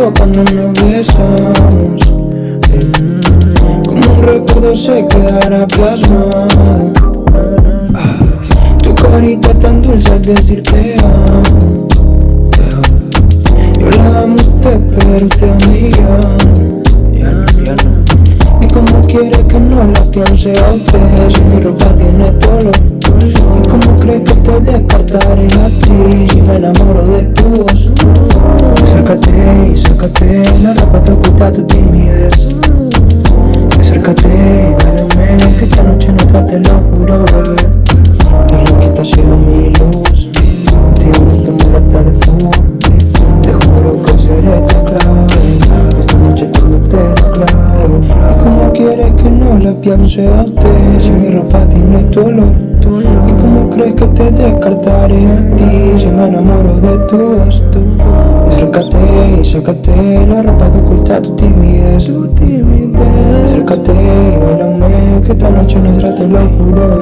no nos besamos. Como un recuerdo se quedará plasmado. Tu carita tan dulce al decirte amo. Yo la amo a usted pero usted a Y como quiere que no la piense a usted Si mi ropa tiene ¿Y cómo crees que te descartaré a ti si me enamoro de tu voz? Acércate y sácate la ropa que oculta tu timidez. Acércate y que esta noche no te lo juro, bebé. Y lo que sido mi luz. Contigo no te molesta de fuego Te juro que seré tu clave. Esta noche todo te lo clavo. Y como quieres que no la piense a usted Si mi ropa tiene tu olor ¿Y cómo crees que te descartaré a ti si me enamoro de tu voz? Acércate y sácate la ropa que oculta tu timidez. Acércate y bailame que esta noche nuestra te lo juro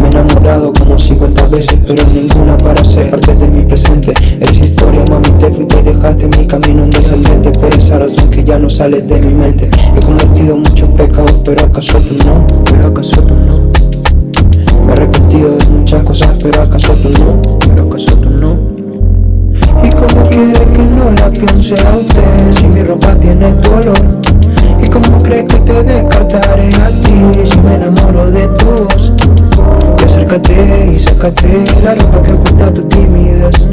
Me he enamorado como 50 veces pero ninguna para ser parte de mi presente. Eres historia mami te fuiste y dejaste mi camino en descendente Por esa razón que ya no sale de mi mente. He cometido muchos pecados pero acaso tú no Pero acaso tú no muchas cosas, pero acaso tú no, pero acaso tú no. Y como quiere que no la piense a usted, si mi ropa tiene tu olor. Y como crees que te descartaré a ti, si me enamoro de tu voz. Y acércate y sácate la ropa que oculta tu timidez